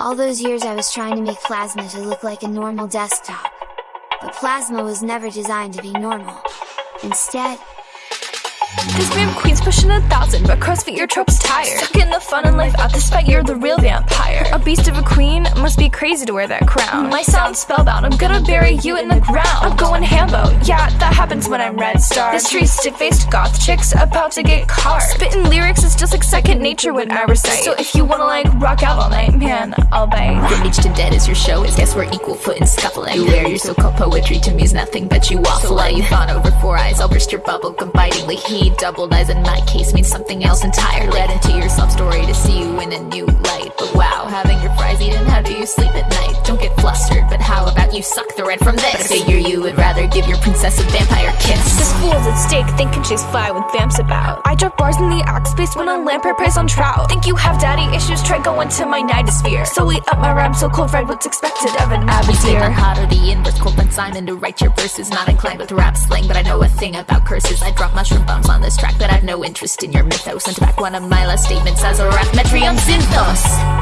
All those years I was trying to make Plasma to look like a normal desktop. But Plasma was never designed to be normal. Instead, this meme queen's pushing a thousand, but CrossFit your trope's tired. Stuck in the fun and life out despite you're the real vampire. A beast of a queen must be crazy to wear that crown. My sound spellbound, I'm gonna bury you in the ground. I'm going hambo, yeah, that happens when I'm red star. The streets stiff-faced goth chicks about to get carved. Spitting lyrics nature when I recite. So if you wanna like rock out all night, man, I'll bite. From beach to dead as your show is, guess we're equal foot and scuffling. You wear your so-called poetry to me is nothing but you waffle. So while you fawn over four eyes, I'll burst your bubble gum bitingly. He doubled eyes in my case means something else entirely. Read into your story to see you in a new light. But wow, having your fries eaten, how do you sleep but you suck the red from this? But I figure you would rather give your princess a vampire kiss. This fool's at stake, thinking she's fly with vamps about. I drop bars in the axe space when a lamprey preys on trout. Think you have daddy issues? Try going to my nightosphere. So eat up my rhyme so cold red, what's expected of an Abadeer? I'm hot or the inverse cold when Simon to write your verses. Not inclined with rap slang, but I know a thing about curses. I drop mushroom bombs on this track, but I've no interest in your mythos. And to back one of my last statements as a rap metrium synthos.